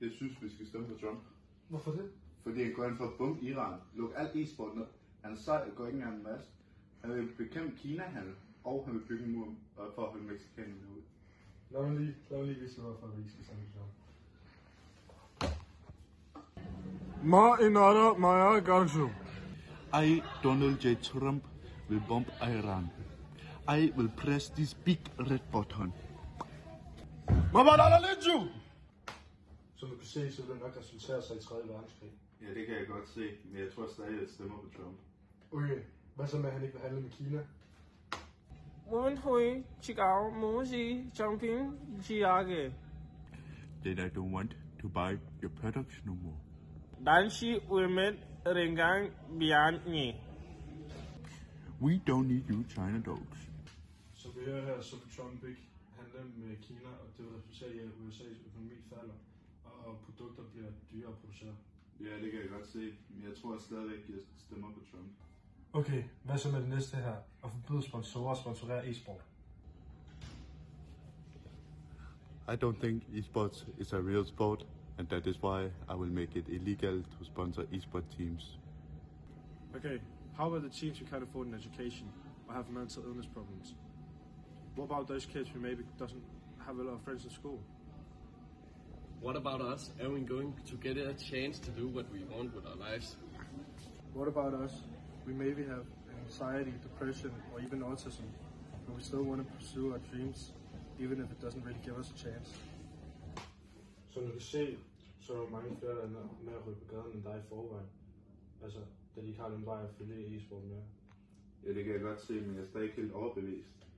Jeg synes, vi skal stemme på Trump. Hvorfor det? Fordi han går ind for at bombe Iran. Luk alt e-sport ned. Han er sej, går ikke engang en masse. Han vil bekæmpe Kina-handel, og han vil bygge en mur øh, for at holde mexikanerne ud. Lad mig lige, lad mig lige vise dig, hvorfor vi skal stemme på Trump. Ma inara maya gangshu. I, Donald J. Trump, will bomb Iran. I will press this big red button. Mabadala leju! som du kan se, så vil det nok resultere sig i 3. verdenskrig. Ja, det kan jeg godt se, men jeg tror stadig, at jeg stemmer på Trump. Okay, hvad så med, at han ikke vil handle med Kina? Wen Hui, Chigao, Moji, Chongping, Jiage. Then I don't want to buy your products no more. Danshi women Umet Rengang Bianni. We don't need you China dogs. Så vi hører her, så Trump ikke handle med Kina, og det vil resultere i, at USA's økonomi falder og produkter bliver dyrere at producere. Ja, det kan jeg godt se, men jeg tror stadigvæk, at jeg stemmer på Trump. Okay, hvad så med det næste her? At forbyde sponsorer at sponsorere e-sport. I don't think esports is a real sport, and that is why I will make it illegal to sponsor esport teams. Okay, how about the teens who can't afford an education or have mental illness problems? What about those kids who maybe doesn't have a lot of friends in school? What about us? Are we going to get a chance to do what we want with our lives? What about us? We maybe have anxiety, depression, or even autism, but we still want to pursue our dreams, even if it doesn't really give us a chance. Som du kan se, så er der mange flere, der er med at ryge på gaden end dig i forvejen. Altså, da de ikke har den vej at følge e-sport med. Ja, det kan jeg godt se, men jeg er stadig ikke helt overbevist.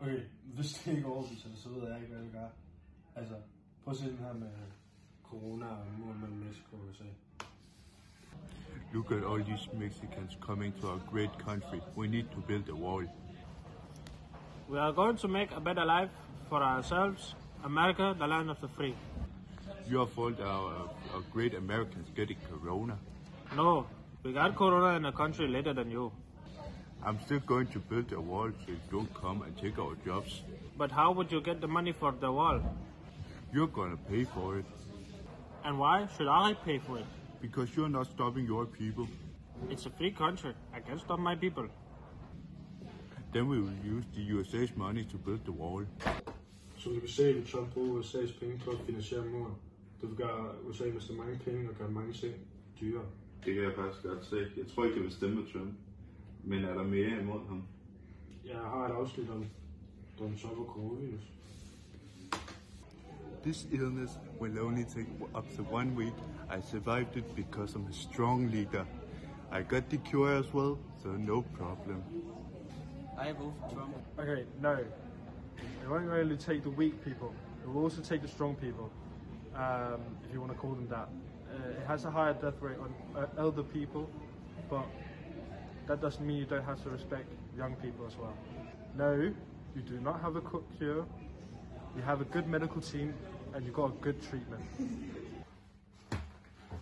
Okay, hvis det ikke overbeviser dig, så ved jeg ikke, hvad jeg gøre. Altså, prøv at se den her med corona og muren mellem Mexico og USA. Look at all these Mexicans coming to our great country. We need to build a wall. We are going to make a better life for ourselves. America, the land of the free. Your fault our, our great Americans getting corona. No, we got corona in a country later than you. I'm still going to build a wall so you don't come and take our jobs. But how would you get the money for the wall? You're gonna pay for it And why should I pay for it? because you're not stopping your people. It's a free country. I can stop my people. Then we will use the USA's money to build the wall. Som du kan se, vil Trump bruge USA's penge på at finansiere muren. Det vil gøre USA miste mange penge og gøre mange ting dyrere. Det kan jeg faktisk godt se. Jeg tror ikke, jeg vil stemme på Trump. Men er der mere imod ham? Jeg har et afsnit om Donald Trump og coronavirus. This illness will only take up to one week. I survived it because I'm a strong leader. I got the cure as well, so no problem. I vote for Trump. Okay, no. It won't only take the weak people. It will also take the strong people, um, if you want to call them that. Uh, it has a higher death rate on uh, elder people, but that doesn't mean you don't have to respect young people as well. No, you do not have a cure. You have a good medical team, and you've got a good treatment.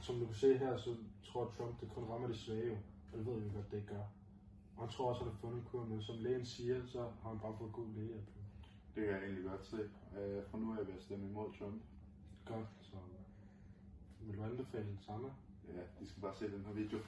Som du kan se her, så tror Trump, det kun rammer de svage, og det ved vi godt, det ikke gør. Og han tror også, at han har fundet en kur, men som lægen siger, så har han bare fået god lægehjælp. Det kan jeg egentlig godt se. Øh, Fra nu af vil jeg stemme imod Trump. Godt, så vil du anbefale den samme? Ja, de skal bare se den her video.